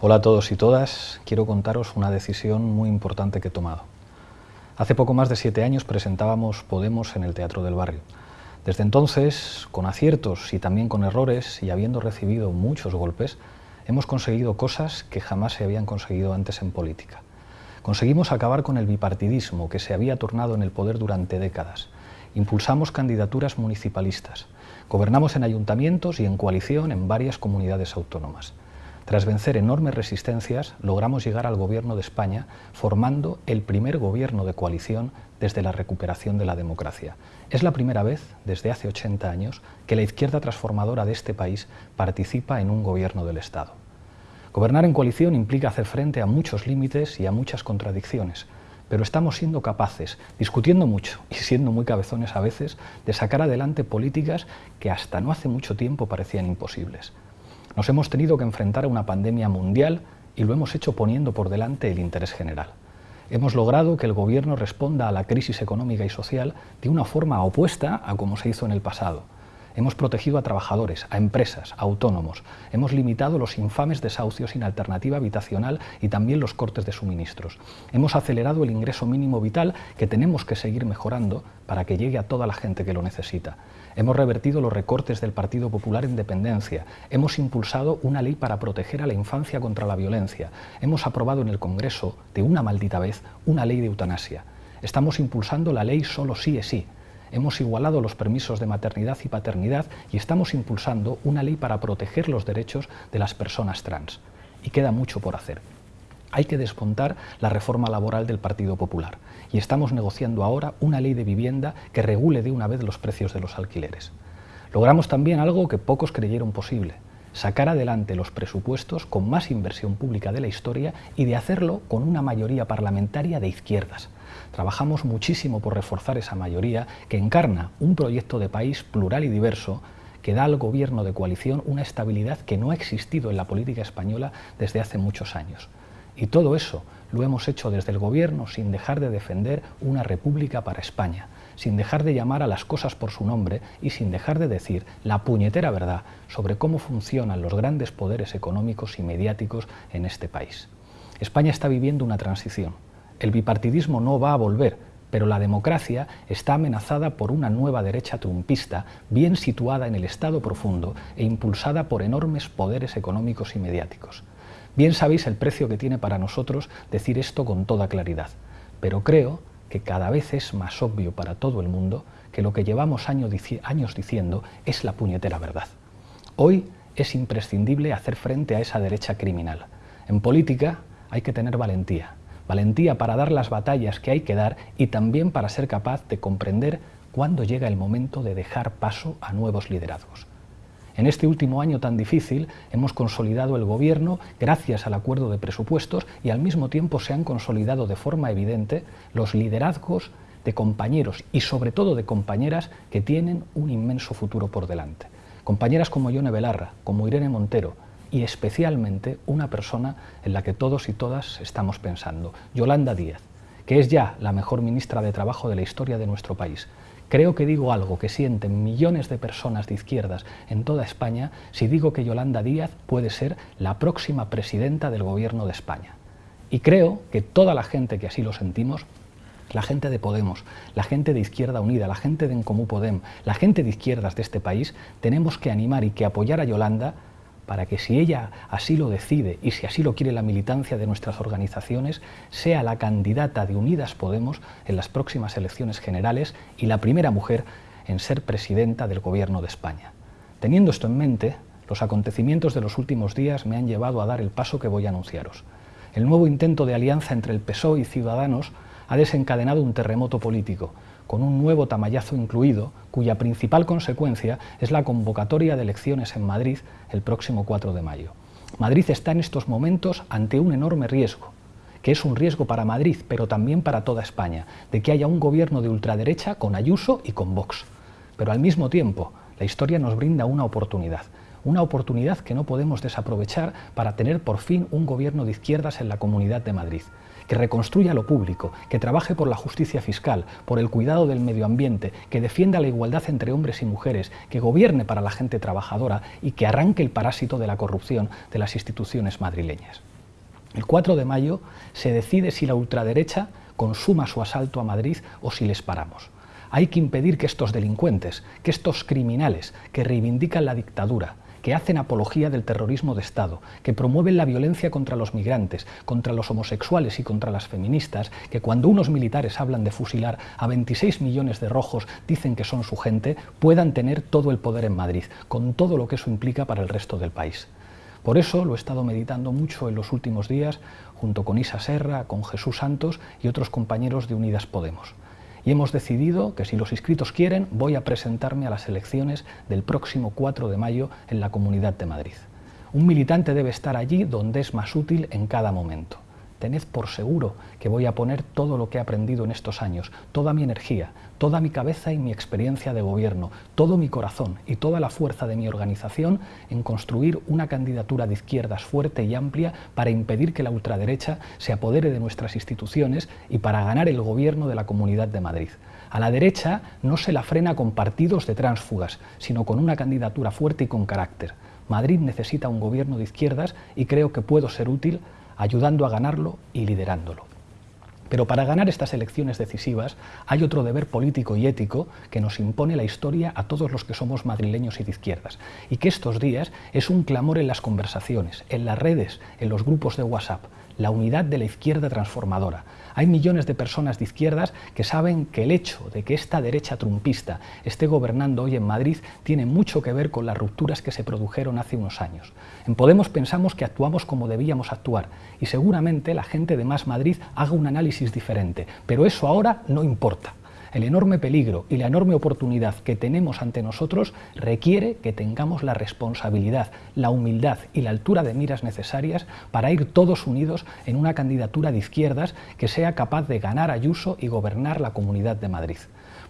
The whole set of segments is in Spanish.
Hola a todos y todas, quiero contaros una decisión muy importante que he tomado. Hace poco más de siete años presentábamos Podemos en el Teatro del Barrio. Desde entonces, con aciertos y también con errores, y habiendo recibido muchos golpes, hemos conseguido cosas que jamás se habían conseguido antes en política. Conseguimos acabar con el bipartidismo que se había tornado en el poder durante décadas. Impulsamos candidaturas municipalistas. Gobernamos en ayuntamientos y en coalición en varias comunidades autónomas. Tras vencer enormes resistencias, logramos llegar al gobierno de España formando el primer gobierno de coalición desde la recuperación de la democracia. Es la primera vez, desde hace 80 años, que la izquierda transformadora de este país participa en un gobierno del Estado. Gobernar en coalición implica hacer frente a muchos límites y a muchas contradicciones, pero estamos siendo capaces, discutiendo mucho y siendo muy cabezones a veces, de sacar adelante políticas que hasta no hace mucho tiempo parecían imposibles. Nos hemos tenido que enfrentar a una pandemia mundial y lo hemos hecho poniendo por delante el interés general. Hemos logrado que el Gobierno responda a la crisis económica y social de una forma opuesta a como se hizo en el pasado. Hemos protegido a trabajadores, a empresas, a autónomos. Hemos limitado los infames desahucios sin alternativa habitacional y también los cortes de suministros. Hemos acelerado el ingreso mínimo vital que tenemos que seguir mejorando para que llegue a toda la gente que lo necesita. Hemos revertido los recortes del Partido Popular en dependencia. Hemos impulsado una ley para proteger a la infancia contra la violencia. Hemos aprobado en el Congreso, de una maldita vez, una ley de eutanasia. Estamos impulsando la ley solo sí es sí, hemos igualado los permisos de maternidad y paternidad y estamos impulsando una ley para proteger los derechos de las personas trans. Y queda mucho por hacer. Hay que desmontar la reforma laboral del Partido Popular y estamos negociando ahora una ley de vivienda que regule de una vez los precios de los alquileres. Logramos también algo que pocos creyeron posible, sacar adelante los presupuestos con más inversión pública de la historia y de hacerlo con una mayoría parlamentaria de izquierdas. Trabajamos muchísimo por reforzar esa mayoría que encarna un proyecto de país plural y diverso que da al gobierno de coalición una estabilidad que no ha existido en la política española desde hace muchos años. Y todo eso lo hemos hecho desde el gobierno sin dejar de defender una república para España, sin dejar de llamar a las cosas por su nombre y sin dejar de decir la puñetera verdad sobre cómo funcionan los grandes poderes económicos y mediáticos en este país. España está viviendo una transición. El bipartidismo no va a volver, pero la democracia está amenazada por una nueva derecha trumpista bien situada en el Estado profundo e impulsada por enormes poderes económicos y mediáticos. Bien sabéis el precio que tiene para nosotros decir esto con toda claridad, pero creo que cada vez es más obvio para todo el mundo que lo que llevamos años, diciendo es la puñetera verdad. Hoy es imprescindible hacer frente a esa derecha criminal. En política hay que tener valentía, valentía para dar las batallas que hay que dar y también para ser capaz de comprender cuándo llega el momento de dejar paso a nuevos liderazgos. En este último año tan difícil hemos consolidado el gobierno gracias al acuerdo de presupuestos y al mismo tiempo se han consolidado de forma evidente los liderazgos de compañeros y sobre todo de compañeras que tienen un inmenso futuro por delante. Compañeras como Yone Belarra, como Irene Montero y especialmente una persona en la que todos y todas estamos pensando, Yolanda Díaz, que es ya la mejor ministra de Trabajo de la historia de nuestro país, Creo que digo algo que sienten millones de personas de izquierdas en toda España si digo que Yolanda Díaz puede ser la próxima presidenta del gobierno de España. Y creo que toda la gente que así lo sentimos la gente de Podemos, la gente de Izquierda Unida, la gente de Encomú Podem, la gente de izquierdas de este país, tenemos que animar y que apoyar a Yolanda para que si ella así lo decide y si así lo quiere la militancia de nuestras organizaciones, sea la candidata de Unidas Podemos en las próximas elecciones generales y la primera mujer en ser presidenta del Gobierno de España. Teniendo esto en mente, los acontecimientos de los últimos días me han llevado a dar el paso que voy a anunciaros. El nuevo intento de alianza entre el PSOE y Ciudadanos ha desencadenado un terremoto político, con un nuevo tamallazo incluido, cuya principal consecuencia es la convocatoria de elecciones en Madrid el próximo 4 de mayo. Madrid está en estos momentos ante un enorme riesgo, que es un riesgo para Madrid, pero también para toda España, de que haya un gobierno de ultraderecha con Ayuso y con Vox. Pero al mismo tiempo, la historia nos brinda una oportunidad, una oportunidad que no podemos desaprovechar para tener por fin un gobierno de izquierdas en la Comunidad de Madrid que reconstruya lo público, que trabaje por la justicia fiscal, por el cuidado del medio ambiente, que defienda la igualdad entre hombres y mujeres, que gobierne para la gente trabajadora y que arranque el parásito de la corrupción de las instituciones madrileñas. El 4 de mayo se decide si la ultraderecha consuma su asalto a Madrid o si les paramos. Hay que impedir que estos delincuentes, que estos criminales que reivindican la dictadura, que hacen apología del terrorismo de Estado, que promueven la violencia contra los migrantes, contra los homosexuales y contra las feministas, que cuando unos militares hablan de fusilar a 26 millones de rojos dicen que son su gente, puedan tener todo el poder en Madrid, con todo lo que eso implica para el resto del país. Por eso lo he estado meditando mucho en los últimos días, junto con Isa Serra, con Jesús Santos y otros compañeros de Unidas Podemos y hemos decidido que si los inscritos quieren voy a presentarme a las elecciones del próximo 4 de mayo en la Comunidad de Madrid. Un militante debe estar allí donde es más útil en cada momento tened por seguro que voy a poner todo lo que he aprendido en estos años, toda mi energía, toda mi cabeza y mi experiencia de gobierno, todo mi corazón y toda la fuerza de mi organización en construir una candidatura de izquierdas fuerte y amplia para impedir que la ultraderecha se apodere de nuestras instituciones y para ganar el gobierno de la Comunidad de Madrid. A la derecha no se la frena con partidos de tránsfugas, sino con una candidatura fuerte y con carácter. Madrid necesita un gobierno de izquierdas y creo que puedo ser útil ayudando a ganarlo y liderándolo. Pero para ganar estas elecciones decisivas hay otro deber político y ético que nos impone la historia a todos los que somos madrileños y de izquierdas, y que estos días es un clamor en las conversaciones, en las redes, en los grupos de WhatsApp, la unidad de la izquierda transformadora. Hay millones de personas de izquierdas que saben que el hecho de que esta derecha trumpista esté gobernando hoy en Madrid tiene mucho que ver con las rupturas que se produjeron hace unos años. En Podemos pensamos que actuamos como debíamos actuar y seguramente la gente de Más Madrid haga un análisis diferente, pero eso ahora no importa. El enorme peligro y la enorme oportunidad que tenemos ante nosotros requiere que tengamos la responsabilidad, la humildad y la altura de miras necesarias para ir todos unidos en una candidatura de izquierdas que sea capaz de ganar Ayuso y gobernar la Comunidad de Madrid.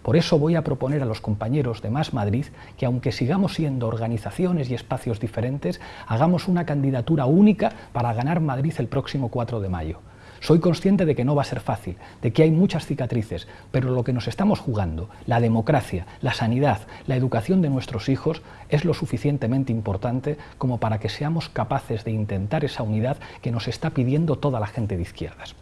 Por eso voy a proponer a los compañeros de Más Madrid que aunque sigamos siendo organizaciones y espacios diferentes, hagamos una candidatura única para ganar Madrid el próximo 4 de mayo. Soy consciente de que no va a ser fácil, de que hay muchas cicatrices, pero lo que nos estamos jugando, la democracia, la sanidad, la educación de nuestros hijos, es lo suficientemente importante como para que seamos capaces de intentar esa unidad que nos está pidiendo toda la gente de izquierdas.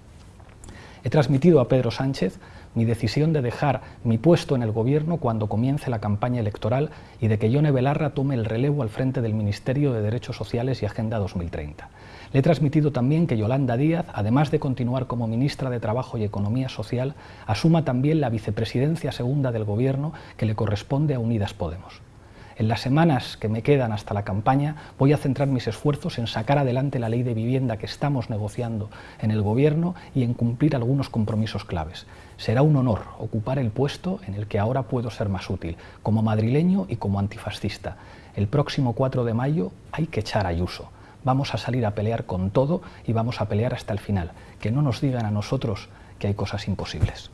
He transmitido a Pedro Sánchez mi decisión de dejar mi puesto en el gobierno cuando comience la campaña electoral y de que Yone Belarra tome el relevo al frente del Ministerio de Derechos Sociales y Agenda 2030. Le he transmitido también que Yolanda Díaz, además de continuar como ministra de Trabajo y Economía Social, asuma también la vicepresidencia segunda del Gobierno que le corresponde a Unidas Podemos. En las semanas que me quedan hasta la campaña voy a centrar mis esfuerzos en sacar adelante la ley de vivienda que estamos negociando en el Gobierno y en cumplir algunos compromisos claves. Será un honor ocupar el puesto en el que ahora puedo ser más útil, como madrileño y como antifascista. El próximo 4 de mayo hay que echar Ayuso vamos a salir a pelear con todo y vamos a pelear hasta el final. Que no nos digan a nosotros que hay cosas imposibles.